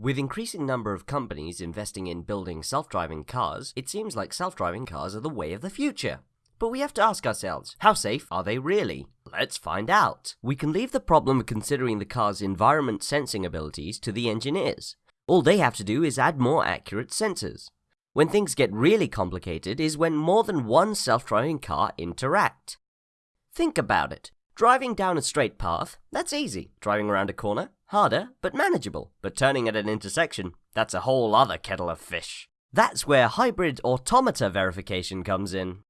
With increasing number of companies investing in building self-driving cars, it seems like self-driving cars are the way of the future. But we have to ask ourselves, how safe are they really? Let's find out. We can leave the problem of considering the car's environment sensing abilities to the engineers. All they have to do is add more accurate sensors. When things get really complicated is when more than one self-driving car interact. Think about it. Driving down a straight path, that's easy. Driving around a corner, harder, but manageable. But turning at an intersection, that's a whole other kettle of fish. That's where hybrid automata verification comes in.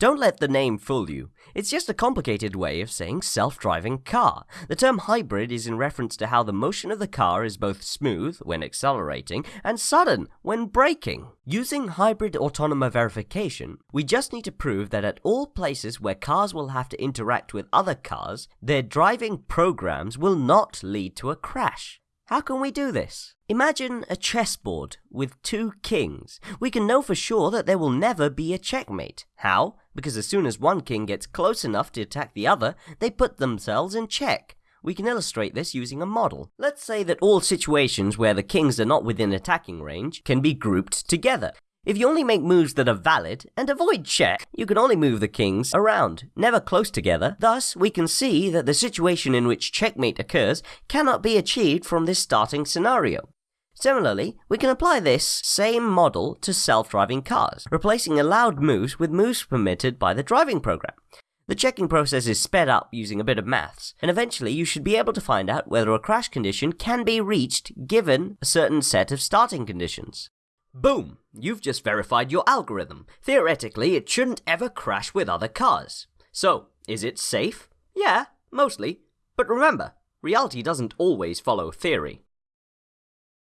Don't let the name fool you. It's just a complicated way of saying self-driving car. The term hybrid is in reference to how the motion of the car is both smooth when accelerating and sudden when braking. Using hybrid automata verification, we just need to prove that at all places where cars will have to interact with other cars, their driving programs will not lead to a crash. How can we do this? Imagine a chessboard with two kings. We can know for sure that there will never be a checkmate. How? Because as soon as one king gets close enough to attack the other, they put themselves in check. We can illustrate this using a model. Let's say that all situations where the kings are not within attacking range can be grouped together. If you only make moves that are valid and avoid check, you can only move the kings around, never close together. Thus, we can see that the situation in which checkmate occurs cannot be achieved from this starting scenario. Similarly, we can apply this same model to self-driving cars, replacing allowed moves with moves permitted by the driving program. The checking process is sped up using a bit of maths, and eventually you should be able to find out whether a crash condition can be reached given a certain set of starting conditions. Boom! You've just verified your algorithm. Theoretically, it shouldn't ever crash with other cars. So, is it safe? Yeah, mostly. But remember, reality doesn't always follow theory.